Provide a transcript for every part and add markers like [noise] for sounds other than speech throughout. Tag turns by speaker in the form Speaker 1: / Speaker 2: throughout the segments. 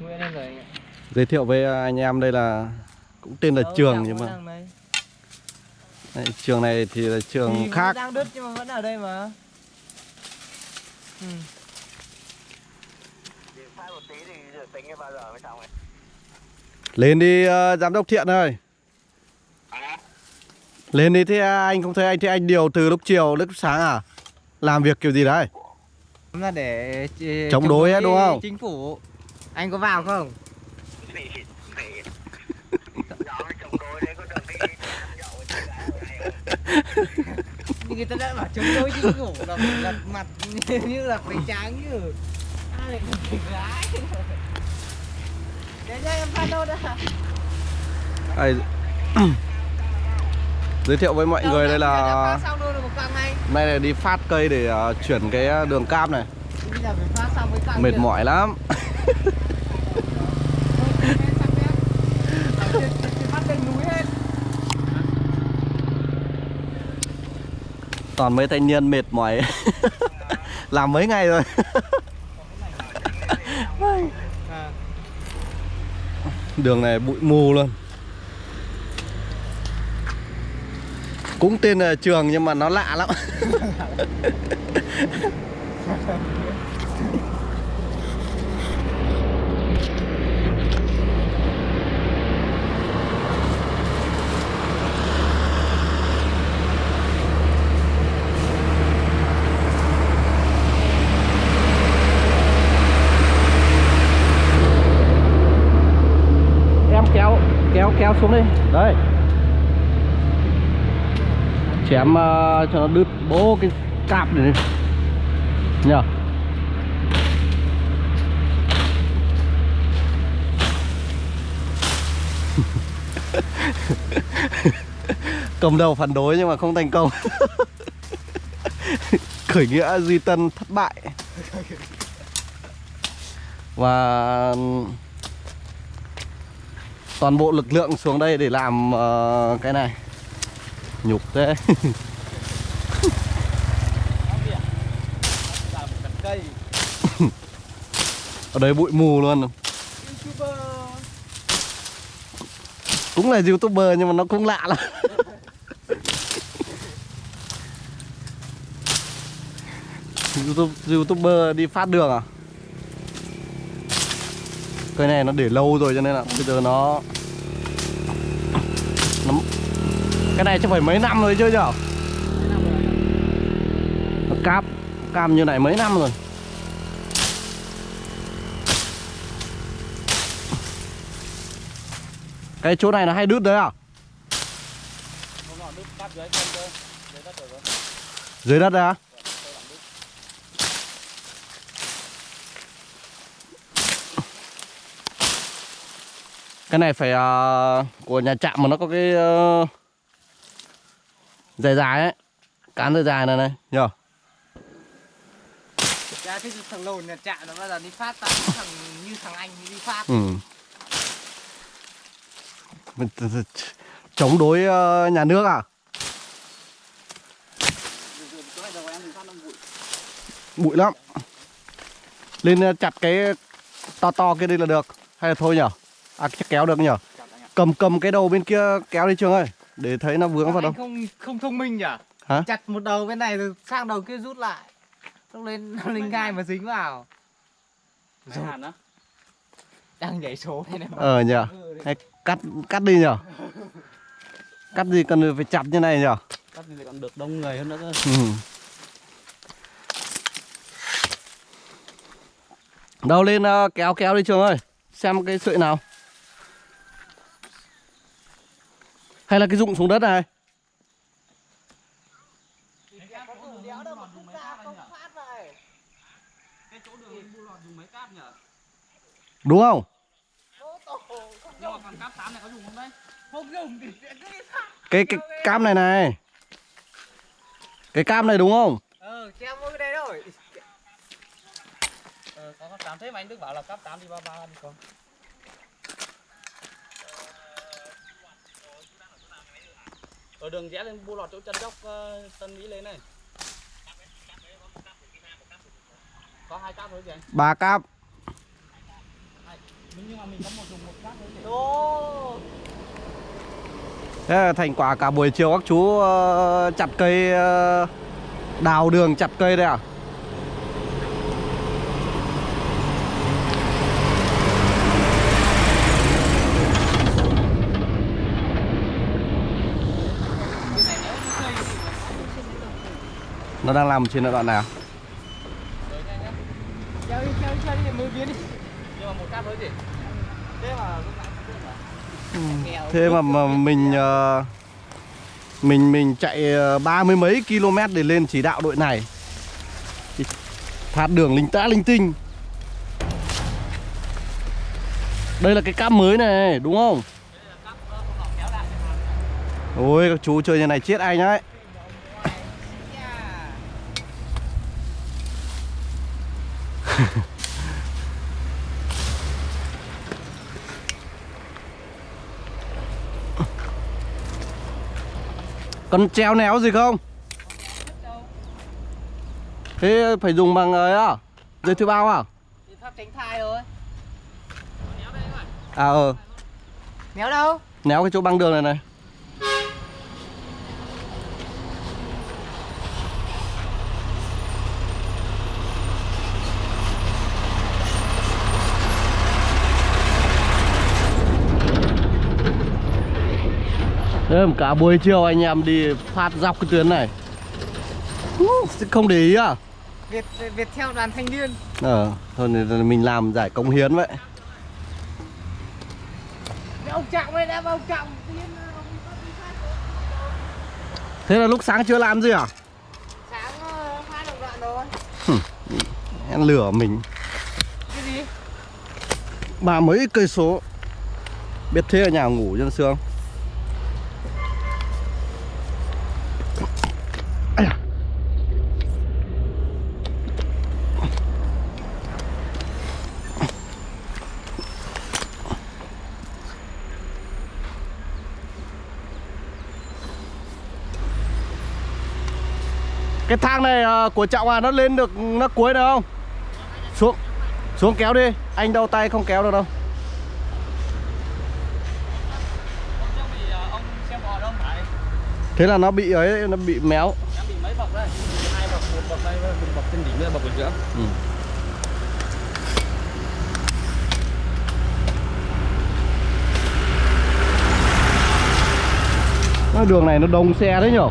Speaker 1: Nguyễn lên rồi anh ạ.
Speaker 2: Giới thiệu với anh em đây là cũng tên là
Speaker 1: Đâu,
Speaker 2: trường nhưng mà
Speaker 1: đây.
Speaker 2: trường này thì là trường
Speaker 1: Thì
Speaker 2: khác.
Speaker 1: đang đứt nhưng mà vẫn ở đây mà. Ừ.
Speaker 2: Lên đi ờ, giám đốc Thiện ơi. Lên đi thế anh không thấy anh thế anh điều từ lúc chiều lúc sáng à? Làm việc kiểu gì đấy?
Speaker 1: là để ch-
Speaker 2: Chống đối ấy, đúng không?
Speaker 1: Chính phủ. Anh có vào không? Người ta đã bảo chống đối chính phủ là lật mặt [laughs] như là phải trắng như ai lại phải gái Để cho em phát đâu đã
Speaker 2: Đây. [clears throat] Giới thiệu với mọi người đây là nay là đi phát cây để ờ, chuyển cái ờ, đường cam này. Mệt mỏi lắm.
Speaker 1: Phát lên núi hết
Speaker 2: Toàn mấy thanh niên mệt mỏi. [laughs] Làm mấy ngày rồi. [laughs] Đường này bụi mù luôn Cũng tên là trường nhưng mà nó lạ lắm [laughs] kéo xuống đi. Đây Chém uh, cho nó đứt bố cái cạp này đi. Nhờ. [laughs] Cầm đầu phản đối nhưng mà không thành công. [laughs] Khởi nghĩa Duy Tân thất bại. Và toàn bộ lực lượng xuống đây để làm uh, cái này. Nhục thế. [laughs] Ở đây bụi mù luôn. Cũng là youtuber nhưng mà nó cũng lạ lắm. [laughs] YouTube, youtuber đi phát đường à? Cái này nó để lâu rồi cho nên là bây giờ nó nó cái này chắc phải mấy năm rồi chứ nhở? Nó cam cam như này mấy năm rồi. Cái chỗ này là hay đứt đấy à? Dưới đất đấy à cái này phải ờ, của nhà trạm mà nó có cái ờ, dài dài ấy. Cán dài dài này này nhờ.
Speaker 1: Dạ thế thằng lồn nhà trạm nó bao giờ đi phát tao thằng như thằng anh đi phát.
Speaker 2: Ừ. Chống đối ờ, nhà nước à? Bụi lắm. Lên ờ, chặt cái to to kia đi là được. Hay là thôi nhở à chắc kéo được nhở cầm cầm cái đầu bên kia kéo đi trường ơi để thấy nó vướng vào đâu.
Speaker 1: không không thông minh nhỉ?
Speaker 2: Hả?
Speaker 1: chặt một đầu bên này rồi sang đầu kia rút lại. Lúc lên nó [laughs] lên gai mà dính vào.
Speaker 3: Rồi.
Speaker 1: Đang nhảy số này mà.
Speaker 2: Ờ nhở hay cắt cắt đi nhở cắt gì cần phải chặt như này nhở
Speaker 3: Cắt thì còn được đông người hơn nữa cơ.
Speaker 2: Ừ. Đâu lên ờ, kéo kéo đi trường ơi. Xem cái sợi nào Hay là cái dụng xuống đất này? Đúng không? Cái cái cam này này. Cái cam này đúng không?
Speaker 1: ờ treo mỗi cái đây rồi
Speaker 3: Ờ, có cáp 8 thế mà anh Đức bảo là cáp 8 thì ba ba đi con. Ở đường rẽ lên bu lọt chỗ chân dốc ờ, Tân Mỹ lên này. Có hai cáp thôi kìa anh.
Speaker 2: Ba cam
Speaker 3: nhưng mà mình có một dùng một cát đấy để
Speaker 1: Ô.
Speaker 2: Thế là thành quả cả buổi chiều các chú ờ, chặt cây ờ, đào đường chặt cây đây à? Nó đang làm trên đoạn nào?
Speaker 3: Thế mà mà
Speaker 2: mình ờ, mình mình chạy ờ, ba mươi mấy km để lên chỉ đạo đội này. Phạt đường linh tã linh tinh. Đây là cái cam mới này, đúng không? Ôi các chú chơi như này chết anh đấy. Còn treo néo gì không? Thế phải dùng bằng ấy à? Dây thứ bao à?
Speaker 1: Pháp tránh thai thôi.
Speaker 2: À ờ,
Speaker 1: Néo đâu?
Speaker 2: néo cái chỗ băng đường này này. Mà cả buổi chiều anh em đi phát dọc cái tuyến này Không để ý à?
Speaker 1: Việt Việt theo đoàn thanh niên.
Speaker 2: Ờ, thôi thì mình làm giải công hiến vậy
Speaker 1: ông Trọng đây đã ông Trọng phát
Speaker 2: Thế là lúc sáng chưa làm gì à?
Speaker 1: sáng ờ, phát được đoạn rồi.
Speaker 2: Em lửa mình
Speaker 1: Cái gì?
Speaker 2: Ba mấy cây số Biết thế ở nhà ngủ chân sương Cái thang này ờ, của trọng à nó lên được, nó cuối được không? Xuống Xuống kéo đi Anh đau tay không kéo được đâu Thế là nó bị ấy, Nó bị méo
Speaker 3: em bị mấy bậc đây hai bậc một bậc đây một bậc trên đỉnh bậc ở giữa
Speaker 2: ừ. Nó Đường này nó đông xe đấy nhở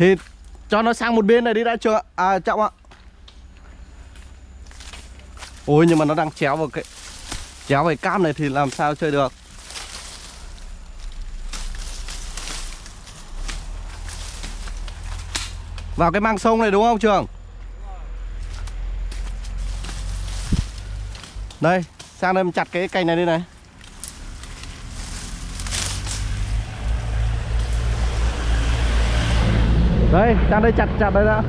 Speaker 2: Thì cho nó sang một bên này đi đã chưa ạ? À trọng ạ Ôi nhưng mà nó đang chéo vào cái Chéo vào cái cam này thì làm sao chơi được Vào cái mang sông này đúng không Trường? Đây, sang đây mình chặt cái cành này đi này Đây, sang đây chặt chặt đây đã.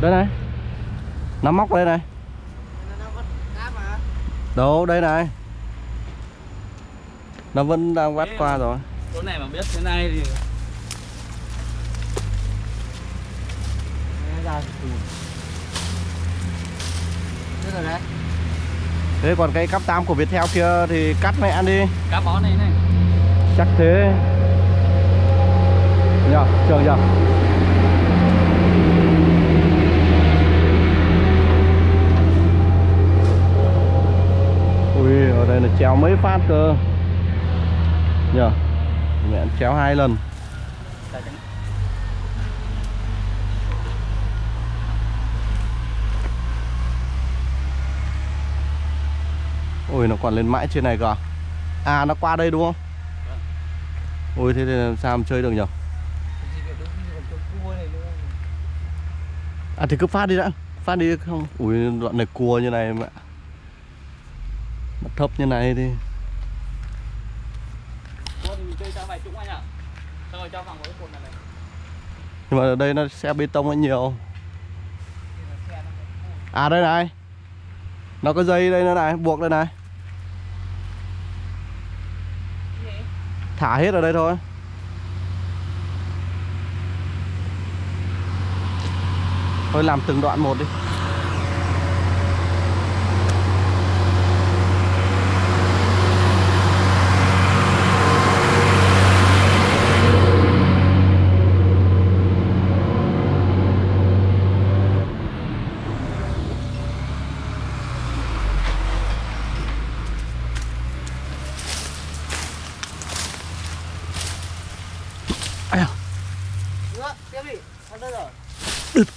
Speaker 2: Đây này. Nó móc đây này. Đâu, đây này. Nó vẫn đang vắt qua rồi.
Speaker 3: Chỗ này mà biết thế này thì.
Speaker 1: Thế
Speaker 2: còn cái cắp tam của Viettel kia thì cắt mẹ ăn đi.
Speaker 3: Cá bó này này.
Speaker 2: Chắc thế. Nhờ, trường nhờ Đây là chéo mấy phát cơ Nhờ Mẹ chéo hai lần Ui, nó còn lên mãi trên này cơ à? À, nó qua đây đúng không? Ui, thế thì làm sao mà chơi được
Speaker 1: này nữa.
Speaker 2: À thì cứ phát đi đã Phát đi không Ui đoạn này cua như này mẹ Nó thấp như này thì Nhưng mà ở đây nó xe bê tông nó nhiều. À đây này. Nó có dây đây nữa này buộc đây này. Thả hết ở đây thôi. Thôi làm từng đoạn một đi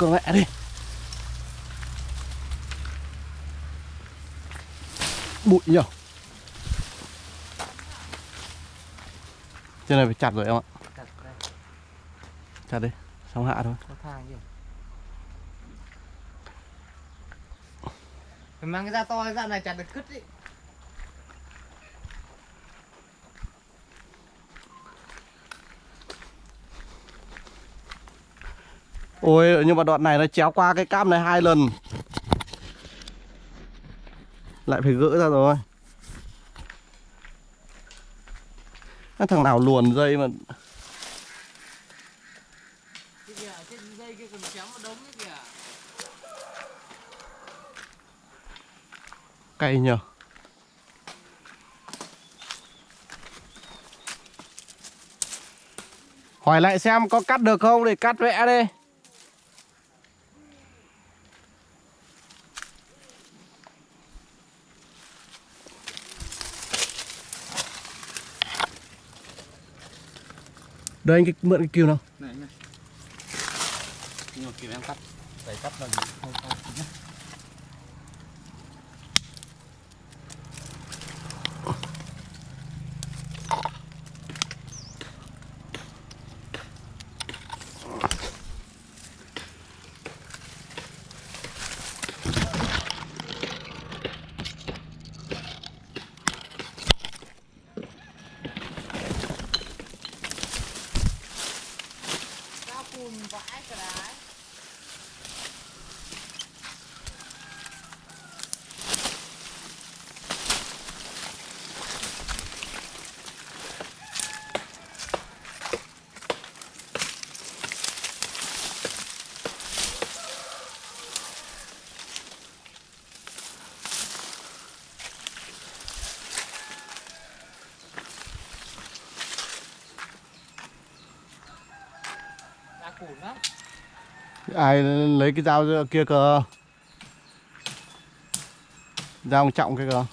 Speaker 2: con mẹ đi. Bụi nhở? Trên này phải chặt rồi em ạ.
Speaker 1: Chặt
Speaker 2: chặt đi xong hạ thôi.
Speaker 1: Phải mang cái da to cái da này chặt được cứt đi.
Speaker 2: Ôi, nhưng mà đoạn này nó chéo qua cái cam này hai lần. Lại phải gỡ ra rồi. Cái thằng nào luồn dây mà
Speaker 1: cây
Speaker 2: cay nhờ. Hỏi lại xem có cắt được không để cắt vẽ đi. Đây, anh cái, mượn cái kiều nào?
Speaker 3: Này, anh này nhưng mà kiều em cắt. Phải cắt là không không
Speaker 1: nhá.
Speaker 2: Ai lấy cái dao kia cơ? Dao trọng kia cơ?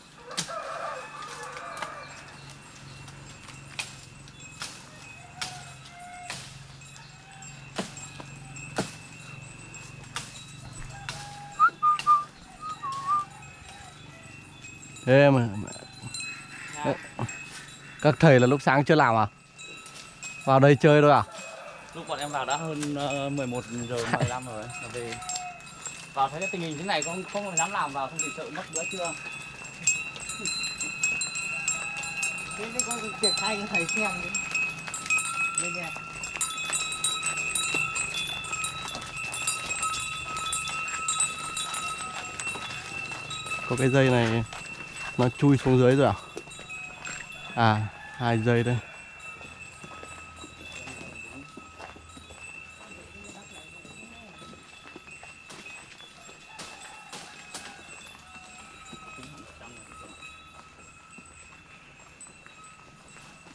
Speaker 2: Thế mà
Speaker 1: Dạ.
Speaker 2: các thầy là lúc sáng chưa làm à? Vào đây chơi thôi à
Speaker 3: em vào đã hơn uh, 11 giờ 15 rồi là về vào thấy cái tình hình thế này không không dám làm vào không thì sợ mất bữa trưa
Speaker 1: Thế cái con triển khai cho thầy xem đi. Lên nha.
Speaker 2: có cái dây này nó chui xuống dưới rồi à à hai dây đây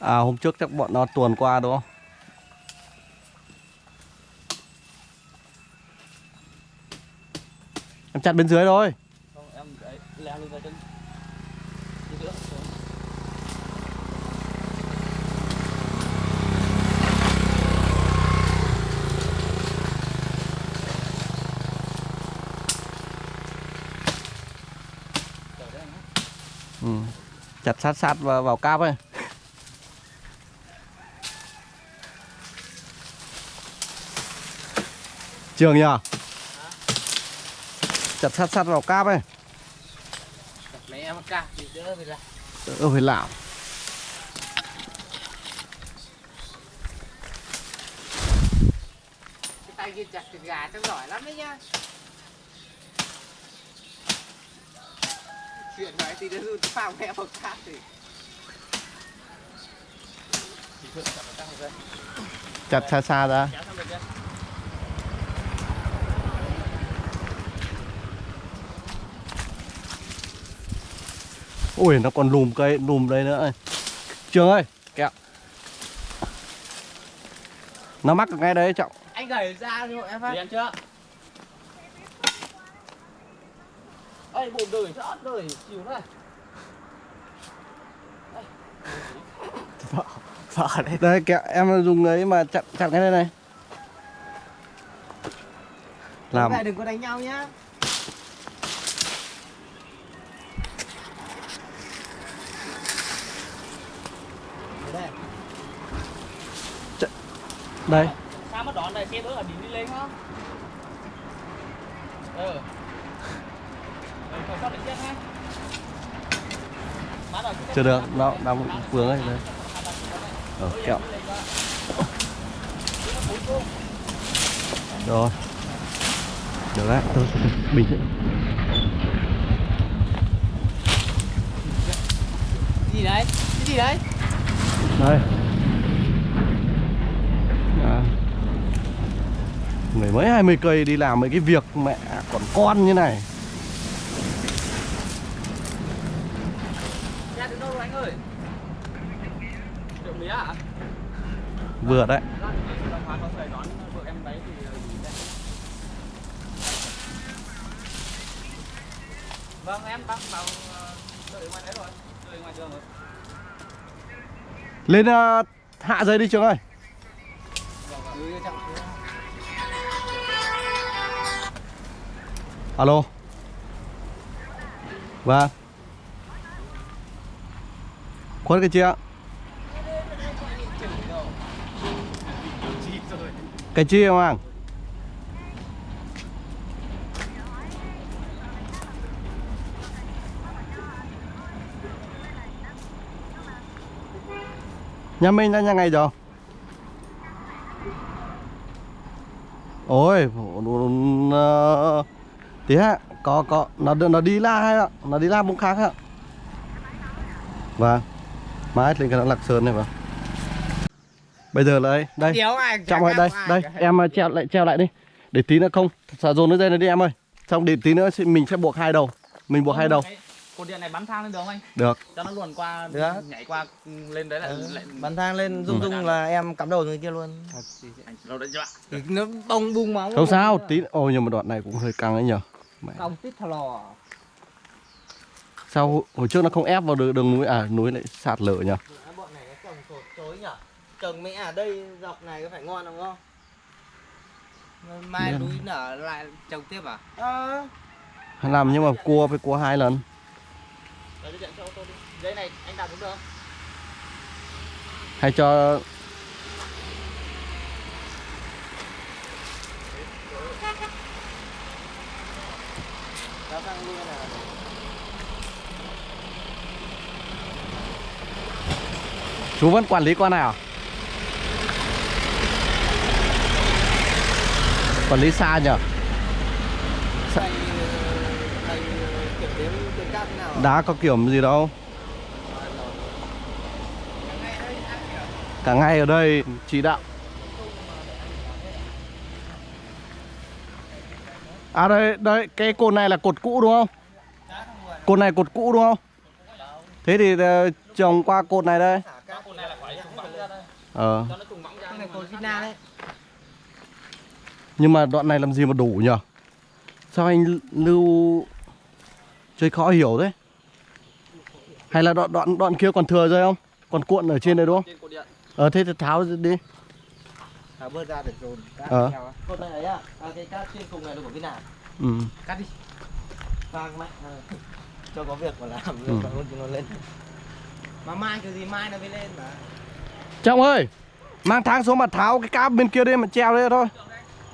Speaker 2: à hôm trước chắc bọn nó tuần qua đúng không em chặt bên dưới thôi
Speaker 3: không em leo lên ra chân.
Speaker 2: Ừ. Chặt sát sát vào, vào cáp ấy. Trường nhờ? Chặt sát sát vào cáp ấy.
Speaker 1: Chặt lấy em cả thì đỡ phải ra.
Speaker 2: Đỡ phải làm.
Speaker 1: Cái tay kia chặt thịt gà chắc giỏi lắm đấy nhá. chuyện nói thì nó phao mẹ thì
Speaker 3: Thì vào các dây.
Speaker 2: chặt xa xa ra
Speaker 3: Kéo sang bên kia.
Speaker 2: Ui nó còn lùm cây lùm đây nữa trường ơi. Kẹo. Nó mắc ở ngay đấy trọng
Speaker 1: anh gửi ra cho em phát.
Speaker 3: Đi ăn chưa? Ê, bụng đời sót đời, chịu này.
Speaker 1: vợ đấy
Speaker 2: đây. Kẹo em dùng ấy mà chặt chặt cái đây này. Làm.
Speaker 1: đừng có đánh nhau nhá đây.
Speaker 2: Đây
Speaker 3: Sao mà đón này xe bữa ở đỉnh đi lên không? Ừ. Cứ
Speaker 2: chưa được nó đang vướng ấy đây. Ờ, kẹo. rồi. Được đấy tôi bình
Speaker 1: gì đấy? Cái gì đấy
Speaker 2: đây à. mười mấy hai mươi cây đi làm mấy cái việc mẹ còn con như này
Speaker 3: Ra đến đâu rồi anh ơi? Triệu mía à?
Speaker 2: vừa đấy
Speaker 3: đây? Vâng, em đang vào ờ, đợi ngoài đấy rồi, đợi ngoài đường rồi
Speaker 2: lên uh, hạ dây đi trường ơi. Alo. Vâng. Khuất cái chia cái chia không anh nhà mình đã nhà ngày rồi ôi nó tí hả có có nó nó đi la hay ạ? Nó đi la bông khác ạ. Vâng mãi lên cái nó lạc sơn này vâng. Bây giờ là đây đây.
Speaker 1: Gặp
Speaker 2: đây đây
Speaker 1: cả.
Speaker 2: em ờ, treo lại treo lại đi. Để tí nữa không xả dồn nó dây này đi em ơi. Xong để tí nữa mình sẽ buộc hai đầu. Mình buộc hai đầu
Speaker 3: Cột điện này bắn thang lên được không anh?
Speaker 2: được.
Speaker 3: Cho nó luồn qua,
Speaker 1: Được.
Speaker 3: nhảy qua lên đấy lại
Speaker 1: Ừ,
Speaker 3: lại
Speaker 1: bắn thang lên rung
Speaker 3: Ừ.
Speaker 1: rung là em cắm đầu người kia luôn.
Speaker 3: Anh đâu đấy chưa ạ?
Speaker 1: Nó bông bung máu
Speaker 2: không sao tí ôi nhưng mà đoạn này cũng hơi căng ấy nhở Mẹ.
Speaker 1: cong tít thò lò.
Speaker 2: Sao hồi trước nó không ép vào đường, đường núi à núi lại sạt lở nhở
Speaker 1: bọn này nó trồng sột chối nhở trồng mẹ ở đây dọc này có phải ngon không không? Mai núi nở lại trồng tiếp à? Ờ
Speaker 2: làm nhưng mà cua phải cua hai lần
Speaker 3: Đấy, đi điện cho ô tô đi. Dây này anh đặt đúng được không?
Speaker 2: hay cho
Speaker 1: kéo sang luôn này
Speaker 2: chú vẫn quản lý con này à quản lý xa nhở
Speaker 1: thầy thầy kiểm đếm tuyến cáp thế nào à?
Speaker 2: Đá có kiểu gì đâu. Cả ngày ở đây. Chỉ đạo. À đây đây, cái cột này là cột cũ đúng không? Cột này cột cũ đúng không? Thế thì ờ, trồng qua cột này đây. Ờ. Nhưng mà đoạn này làm gì mà đủ nhở sao anh lưu chơi khó hiểu thế? Hay là đoạn đoạn đoạn kia còn thừa rồi không còn cuộn ở trên đây đúng không
Speaker 3: Trên cột điện.
Speaker 2: ờ thế thì tháo đi
Speaker 1: thả bớt ra để dồn cáp
Speaker 2: Ờ.
Speaker 1: theo á. cột này ấy à à cái cáp trên cùng này là của Vina
Speaker 2: ừ.
Speaker 1: cắt đi vàng mạnh ờ. cho có việc mà làm
Speaker 2: Ừ.
Speaker 1: ừ. [laughs] luôn cho nó lên mà mai kiểu gì mai nó mới lên mà
Speaker 2: Trọng ơi Mang tháng xuống mà tháo cái cáp bên kia đi mà treo đây thôi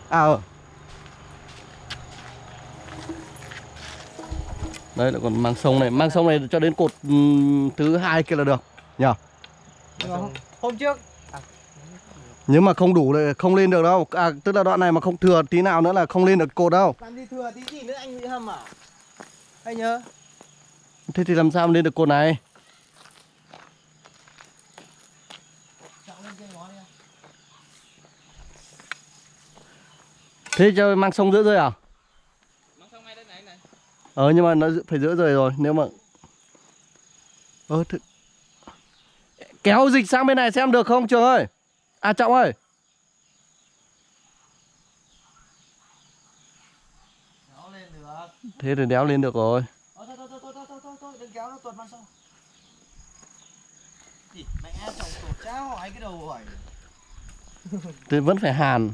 Speaker 2: À ờ Đây lại còn mang sông này. Mang sông này cho đến cột thứ hai kia là được Nhờ.
Speaker 1: Mà hôm, trước.
Speaker 2: Nhưng mà không đủ thì không lên được đâu. À, Tức là đoạn này mà không thừa tí nào nữa là không lên được cột đâu.
Speaker 1: Làm gì thừa tí gì nữa anh bị hâm à anh nhớ.
Speaker 2: Thế thì làm sao mà lên được cột này? Thế cho mang sông giữa rơi à?
Speaker 3: Mang xong ngay đây này này.
Speaker 2: Ờ nhưng mà nó phải giữa rời rồi nếu mà Ờ th... Kéo dịch sang bên này xem được không Trường ơi À Trọng ơi
Speaker 4: được.
Speaker 2: Thế thì đéo lên được rồi
Speaker 4: Ờ, thôi, thôi, thôi, thôi, thôi, thôi, thôi, thôi, đừng kéo nó tuột mang sông. Gì, mẹ chồng tuột cháo hỏi cái đầu hỏi.
Speaker 2: Thế vẫn phải hàn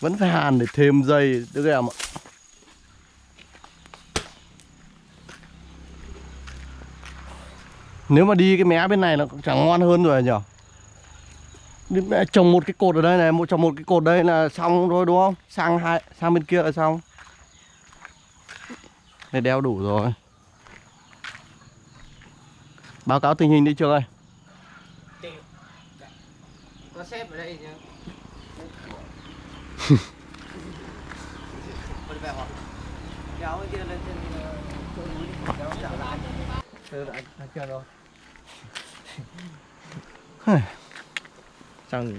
Speaker 2: Vẫn phải hàn để thêm dây Đứa em ạ Nếu mà đi cái mé bên này nó cũng chẳng ngon hơn rồi Đi mẹ trồng một cái cột ở đây này một trồng một cái cột đây là xong rồi đúng không sang hai sang bên kia là xong này đeo đủ rồi báo cáo tình hình đi trường ơi
Speaker 4: Có xếp ở đây. Kéo cái kia lên trên kéo trở lại. Chưa rồi. [laughs]
Speaker 5: Xong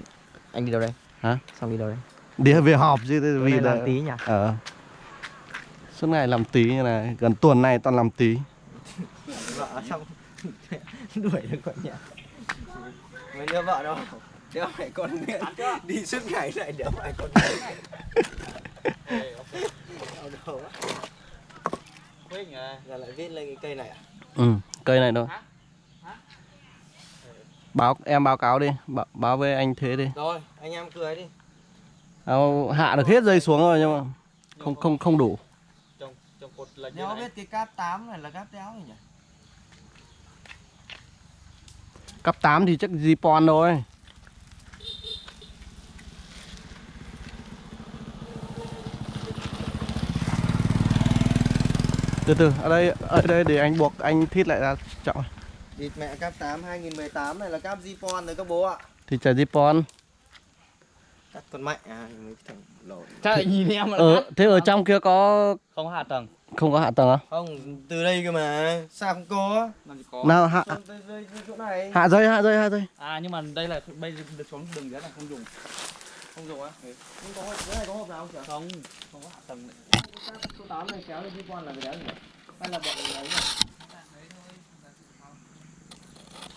Speaker 5: anh đi đâu đây?
Speaker 2: Hả?
Speaker 5: Xong đi đâu đây?
Speaker 2: đi về họp chứ vì là
Speaker 5: làm tí nhỉ?
Speaker 2: ờ suốt ngày làm tí như này gần tuần này toàn làm tí
Speaker 4: Vợ [laughs] xong đuổi được con nhỉ. Mấy đứa vợ đâu? Đứa mẹ con đi suốt ngày lại đứa mẹ con.
Speaker 3: Quyết nhờ.
Speaker 4: Giờ lại viết lên cái cây này à?
Speaker 2: ừ cây này thôi?
Speaker 3: Hả?
Speaker 2: Báo em báo cáo đi báo, báo với anh thế đi.
Speaker 4: Rồi, anh em cười đi.
Speaker 2: à, hạ được hết dây xuống rồi nhưng mà không không không đủ.
Speaker 3: Trong trong cột lệch
Speaker 4: Nhớ biết cái cáp 8 này là cáp đéo gì nhỉ?
Speaker 2: cấp 8 thì chắc Zipon thôi. Từ từ ở đây ở đây để anh buộc anh thít lại ra trọng
Speaker 4: Địt mẹ cáp 8 2018 này là cáp Zipon rồi các bố ạ.
Speaker 2: thì trả Zipon
Speaker 4: Cắt con mạnh à, mấy thằng lộn.
Speaker 3: Chắc nhìn em mà
Speaker 2: ở thế ở trong kia có
Speaker 3: không có hạ tầng.
Speaker 2: không có hạ tầng à
Speaker 4: Không, từ đây cơ mà. Sao không có?
Speaker 3: Làm gì có.
Speaker 2: nào hạ
Speaker 4: Xong đây chỗ này.
Speaker 2: hạ dây hạ dây hạ dây
Speaker 3: À nhưng mà đây là bây giờ được xuống đường dưới này không dùng. Không dùng á. Ừ.
Speaker 4: Không có cái này có hộp nào không chả?
Speaker 3: Không, không có hạ tầng.
Speaker 4: Số 8 này kéo lên Zipon là cái đéo nhỉ? Hay là bọn ấy nhỉ?